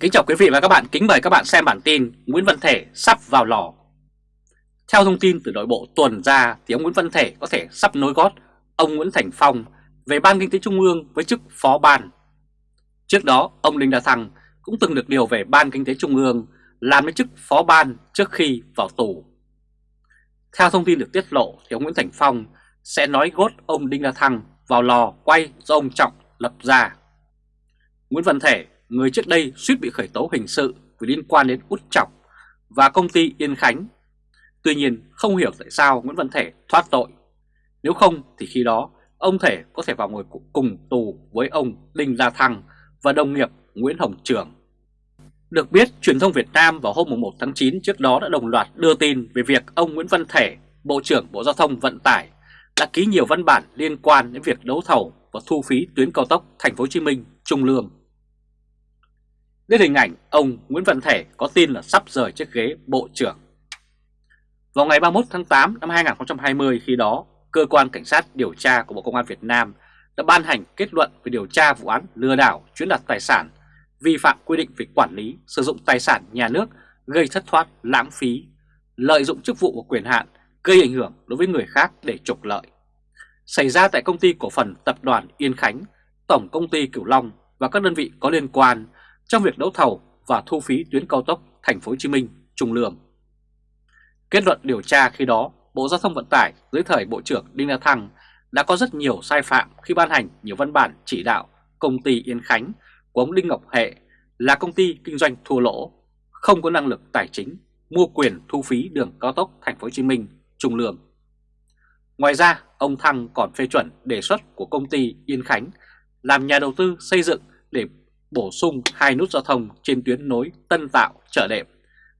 Kính chào quý vị và các bạn, kính mời các bạn xem bản tin Nguyễn Văn Thể sắp vào lò. Theo thông tin từ nội bộ tuần ra thì ông Nguyễn Văn Thể có thể sắp nối gót ông Nguyễn Thành Phong về Ban Kinh tế Trung ương với chức phó ban. Trước đó, ông Đinh La Thăng cũng từng được điều về Ban Kinh tế Trung ương làm đến chức phó ban trước khi vào tù. Theo thông tin được tiết lộ thì ông Nguyễn Thành Phong sẽ nói gót ông Đinh La Thăng vào lò quay do ông Trọng lập ra. Nguyễn Văn Thể người trước đây suýt bị khởi tố hình sự vì liên quan đến út chọc và công ty Yên Khánh. Tuy nhiên không hiểu tại sao Nguyễn Văn Thể thoát tội. Nếu không thì khi đó ông Thể có thể vào ngồi cùng tù với ông Đinh La Thăng và đồng nghiệp Nguyễn Hồng Trường. Được biết, truyền thông Việt Nam vào hôm 1 tháng 9 trước đó đã đồng loạt đưa tin về việc ông Nguyễn Văn Thể, Bộ trưởng Bộ Giao thông Vận tải, đã ký nhiều văn bản liên quan đến việc đấu thầu và thu phí tuyến cao tốc Thành phố Hồ Chí Minh Trung Lương. Đến hình ảnh ông Nguyễn Văn Thể có tin là sắp rời chiếc ghế Bộ trưởng. Vào ngày 31 tháng 8 năm 2020 khi đó, Cơ quan Cảnh sát điều tra của Bộ Công an Việt Nam đã ban hành kết luận về điều tra vụ án lừa đảo chuyến đoạt tài sản, vi phạm quy định về quản lý, sử dụng tài sản nhà nước gây thất thoát, lãng phí, lợi dụng chức vụ và quyền hạn gây ảnh hưởng đối với người khác để trục lợi. Xảy ra tại công ty cổ phần tập đoàn Yên Khánh, Tổng công ty Cửu Long và các đơn vị có liên quan trong việc đấu thầu và thu phí tuyến cao tốc Thành phố Hồ Chí Minh Trung Lương. Kết luận điều tra khi đó, Bộ Giao thông Vận tải dưới thời Bộ trưởng Đinh La Thăng đã có rất nhiều sai phạm khi ban hành nhiều văn bản chỉ đạo công ty Yên Khánh của ông Đinh Ngọc Hệ là công ty kinh doanh thua lỗ, không có năng lực tài chính, mua quyền thu phí đường cao tốc Thành phố Hồ Chí Minh Trung Lương. Ngoài ra, ông Thăng còn phê chuẩn đề xuất của công ty Yên Khánh làm nhà đầu tư xây dựng để bổ sung hai nút giao thông trên tuyến nối Tân Tạo Chợ Đệm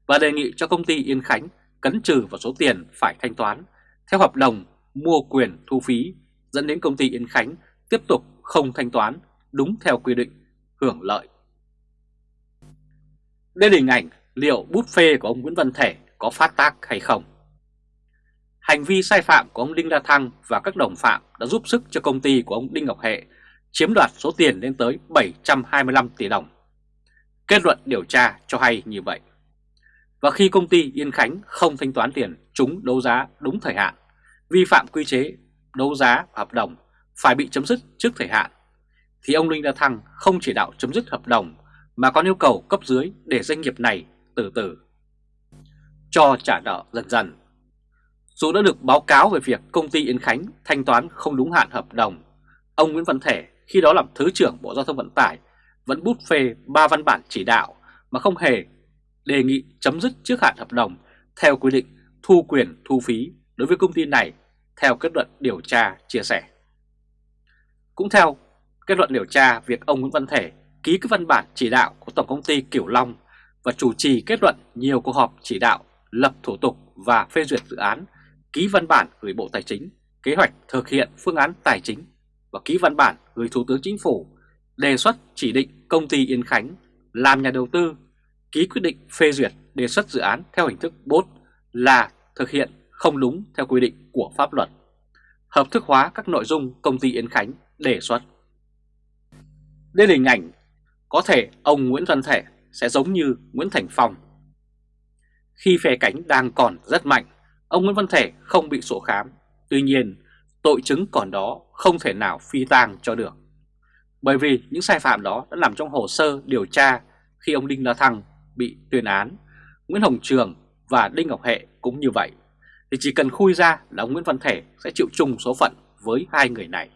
và đề nghị cho công ty Yên Khánh cấn trừ vào số tiền phải thanh toán theo hợp đồng mua quyền thu phí dẫn đến công ty Yên Khánh tiếp tục không thanh toán đúng theo quy định hưởng lợi. Đây là hình ảnh liệu bút phê của ông Nguyễn Văn Thể có phát tác hay không. Hành vi sai phạm của ông Đinh La Thăng và các đồng phạm đã giúp sức cho công ty của ông Đinh Ngọc Hệ chiếm đoạt số tiền lên tới 725 tỷ đồng. Kết luận điều tra cho hay như vậy. Và khi công ty Yên Khánh không thanh toán tiền chúng đấu giá đúng thời hạn, vi phạm quy chế đấu giá hợp đồng phải bị chấm dứt trước thời hạn, thì ông Linh đa Thăng không chỉ đạo chấm dứt hợp đồng mà còn yêu cầu cấp dưới để doanh nghiệp này từ từ cho trả nợ dần dần. Dù đã được báo cáo về việc công ty Yên Khánh thanh toán không đúng hạn hợp đồng, ông Nguyễn Văn Thể khi đó làm Thứ trưởng Bộ Giao thông Vận tải vẫn bút phê ba văn bản chỉ đạo mà không hề đề nghị chấm dứt trước hạn hợp đồng theo quy định thu quyền thu phí đối với công ty này theo kết luận điều tra chia sẻ. Cũng theo kết luận điều tra, việc ông Nguyễn Văn Thể ký các văn bản chỉ đạo của Tổng công ty Kiểu Long và chủ trì kết luận nhiều cuộc họp chỉ đạo lập thủ tục và phê duyệt dự án, ký văn bản gửi Bộ Tài chính, kế hoạch thực hiện phương án tài chính và ký văn bản gửi Thủ tướng Chính phủ đề xuất chỉ định công ty Yên Khánh làm nhà đầu tư, ký quyết định phê duyệt đề xuất dự án theo hình thức bốt là thực hiện không đúng theo quy định của pháp luật, hợp thức hóa các nội dung công ty Yên Khánh đề xuất. Đây là hình ảnh có thể ông Nguyễn Văn Thể sẽ giống như Nguyễn Thành Phong. Khi phe cánh đang còn rất mạnh, ông Nguyễn Văn Thể không bị sổ khám. Tuy nhiên, tội chứng còn đó không thể nào phi tang cho được. Bởi vì những sai phạm đó đã nằm trong hồ sơ điều tra khi ông Đinh La Thăng bị tuyên án, Nguyễn Hồng Trường và Đinh Ngọc Hệ cũng như vậy. Thì chỉ cần khui ra là ông Nguyễn Văn Thể sẽ chịu chung số phận với hai người này.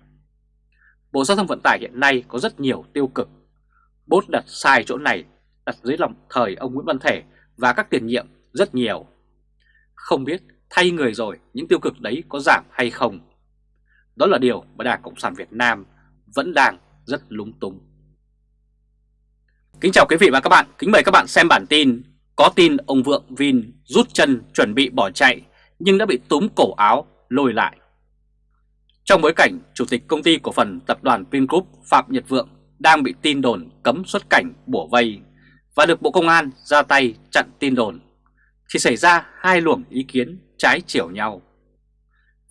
Bộ Giao thông Vận tải hiện nay có rất nhiều tiêu cực. Bốt đặt sai chỗ này, đặt dưới lòng thời ông Nguyễn Văn Thể và các tiền nhiệm rất nhiều. Không biết thay người rồi những tiêu cực đấy có giảm hay không đó là điều mà Đảng Cộng sản Việt Nam vẫn đang rất lúng túng. Kính chào quý vị và các bạn, kính mời các bạn xem bản tin Có tin ông Vượng Vin rút chân chuẩn bị bỏ chạy nhưng đã bị túm cổ áo lôi lại. Trong bối cảnh Chủ tịch Công ty Cổ phần Tập đoàn Vingroup Phạm Nhật Vượng đang bị tin đồn cấm xuất cảnh bủa vây và được Bộ Công an ra tay chặn tin đồn, thì xảy ra hai luồng ý kiến trái chiều nhau.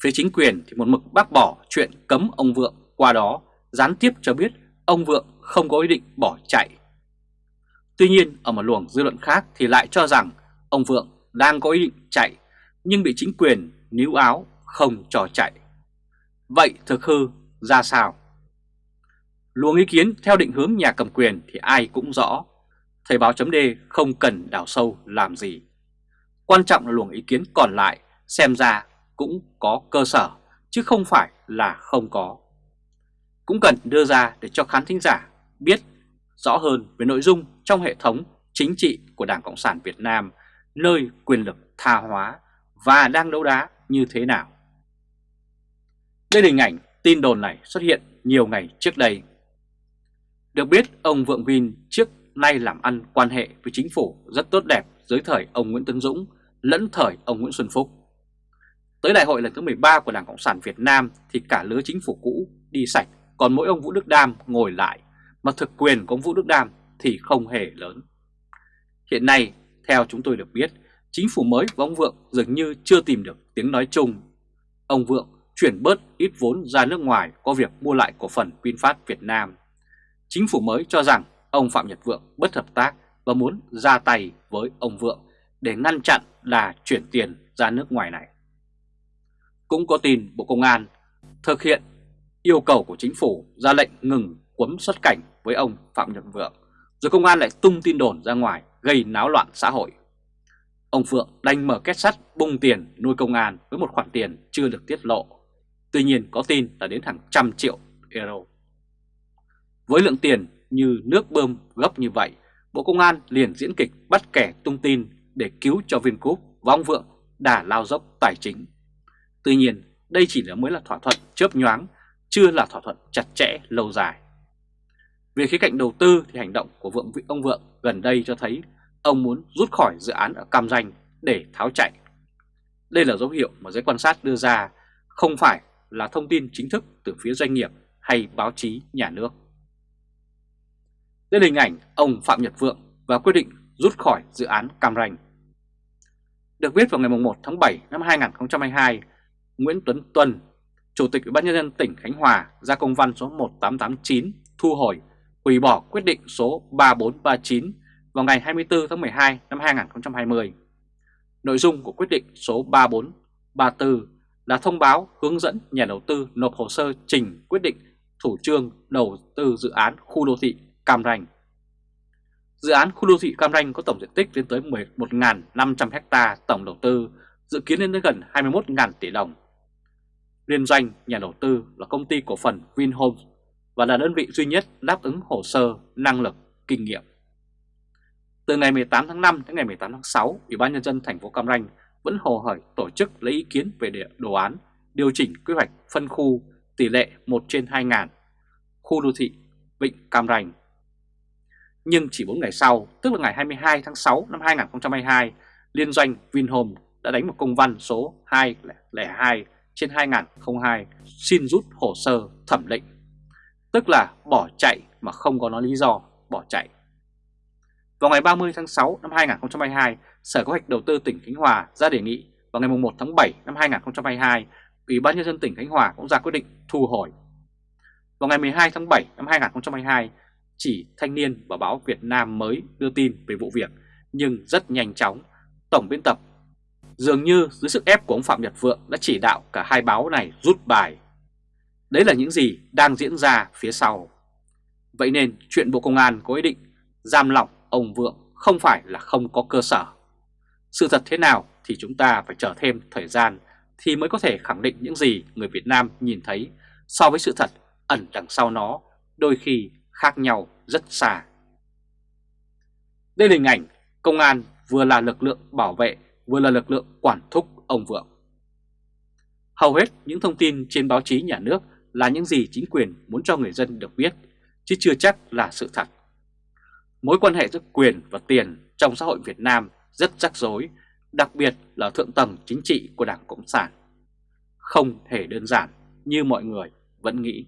Phía chính quyền thì một mực bác bỏ chuyện cấm ông Vượng qua đó, gián tiếp cho biết ông Vượng không có ý định bỏ chạy. Tuy nhiên, ở một luồng dư luận khác thì lại cho rằng ông Vượng đang có ý định chạy, nhưng bị chính quyền níu áo, không cho chạy. Vậy thực hư ra sao? Luồng ý kiến theo định hướng nhà cầm quyền thì ai cũng rõ. Thời báo chấm không cần đào sâu làm gì. Quan trọng là luồng ý kiến còn lại, xem ra cũng có cơ sở, chứ không phải là không có. Cũng cần đưa ra để cho khán thính giả biết rõ hơn về nội dung trong hệ thống chính trị của Đảng Cộng sản Việt Nam, nơi quyền lực tha hóa và đang đấu đá như thế nào. Đây là hình ảnh tin đồn này xuất hiện nhiều ngày trước đây. Được biết, ông Vượng Vin trước nay làm ăn quan hệ với chính phủ rất tốt đẹp dưới thời ông Nguyễn Tấn Dũng, lẫn thời ông Nguyễn Xuân Phúc. Tới đại hội lần thứ 13 của Đảng Cộng sản Việt Nam thì cả lứa chính phủ cũ đi sạch, còn mỗi ông Vũ Đức Đam ngồi lại, mà thực quyền của ông Vũ Đức Đam thì không hề lớn. Hiện nay, theo chúng tôi được biết, chính phủ mới của ông Vượng dường như chưa tìm được tiếng nói chung. Ông Vượng chuyển bớt ít vốn ra nước ngoài có việc mua lại cổ phần VinFast Việt Nam. Chính phủ mới cho rằng ông Phạm Nhật Vượng bất hợp tác và muốn ra tay với ông Vượng để ngăn chặn là chuyển tiền ra nước ngoài này. Cũng có tin Bộ Công an thực hiện yêu cầu của chính phủ ra lệnh ngừng quấm xuất cảnh với ông Phạm Nhật Vượng, rồi công an lại tung tin đồn ra ngoài gây náo loạn xã hội. Ông Phượng đành mở kết sắt bung tiền nuôi công an với một khoản tiền chưa được tiết lộ. Tuy nhiên có tin là đến hàng trăm triệu euro. Với lượng tiền như nước bơm gấp như vậy, Bộ Công an liền diễn kịch bắt kẻ tung tin để cứu cho Vingroup và ông Vượng đà lao dốc tài chính. Tuy nhiên, đây chỉ là mới là thỏa thuận chớp nhoáng, chưa là thỏa thuận chặt chẽ lâu dài. Về khía cạnh đầu tư thì hành động của vượng ông Vượng gần đây cho thấy ông muốn rút khỏi dự án ở Cam Ranh để tháo chạy. Đây là dấu hiệu mà giới quan sát đưa ra, không phải là thông tin chính thức từ phía doanh nghiệp hay báo chí nhà nước. Đây là hình ảnh ông Phạm Nhật Vượng và quyết định rút khỏi dự án Cam Ranh. Được biết vào ngày 1 tháng 7 năm 2022, Nguyễn Tuấn Tuân, Chủ tịch Ủy ban nhân dân tỉnh Khánh Hòa ra công văn số 1889 thu hồi, hủy bỏ quyết định số 3439 vào ngày 24 tháng 12 năm 2020. Nội dung của quyết định số 3434 là thông báo hướng dẫn nhà đầu tư nộp hồ sơ trình quyết định thủ trương đầu tư dự án khu đô thị Cam Ranh. Dự án khu đô thị Cam Ranh có tổng diện tích lên tới 11.500 ha tổng đầu tư, dự kiến lên tới gần 21.000 tỷ đồng. Liên doanh nhà đầu tư là công ty cổ phần Vinhomes và là đơn vị duy nhất đáp ứng hồ sơ, năng lực, kinh nghiệm. Từ ngày 18 tháng 5 đến ngày 18 tháng 6, Ủy ban nhân dân thành phố Cam Ranh vẫn hồ hởi tổ chức lấy ý kiến về địa đồ án điều chỉnh quy hoạch phân khu tỷ lệ 1 trên 2 ngàn khu đô thị Vịnh Cam Ranh. Nhưng chỉ 4 ngày sau, tức là ngày 22 tháng 6 năm 2022, liên doanh Vinhome đã đánh một công văn số 202 trên 2002 xin rút hồ sơ thẩm định, tức là bỏ chạy mà không có nói lý do bỏ chạy. Vào ngày 30 tháng 6 năm 2022, Sở Kế hoạch Đầu tư tỉnh Khánh Hòa ra đề nghị vào ngày 1 tháng 7 năm 2022, Ủy ban Nhân dân tỉnh Khánh Hòa cũng ra quyết định thu hồi. Vào ngày 12 tháng 7 năm 2022, chỉ Thanh niên và báo Việt Nam mới đưa tin về vụ việc, nhưng rất nhanh chóng, Tổng biên tập dường như dưới sức ép của ông Phạm Nhật Vượng đã chỉ đạo cả hai báo này rút bài. Đấy là những gì đang diễn ra phía sau. Vậy nên chuyện Bộ Công an có ý định giam lỏng ông Vượng không phải là không có cơ sở. Sự thật thế nào thì chúng ta phải chờ thêm thời gian thì mới có thể khẳng định những gì người Việt Nam nhìn thấy so với sự thật ẩn đằng sau nó, đôi khi khác nhau rất xa. Đây là hình ảnh công an vừa là lực lượng bảo vệ vừa là lực lượng quản thúc ông Vượng. Hầu hết những thông tin trên báo chí nhà nước là những gì chính quyền muốn cho người dân được biết, chứ chưa chắc là sự thật. Mối quan hệ giữa quyền và tiền trong xã hội Việt Nam rất rắc rối, đặc biệt là thượng tầng chính trị của Đảng Cộng sản. Không hề đơn giản như mọi người vẫn nghĩ.